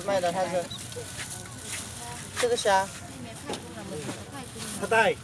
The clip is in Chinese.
卖的，他是这个虾，它带。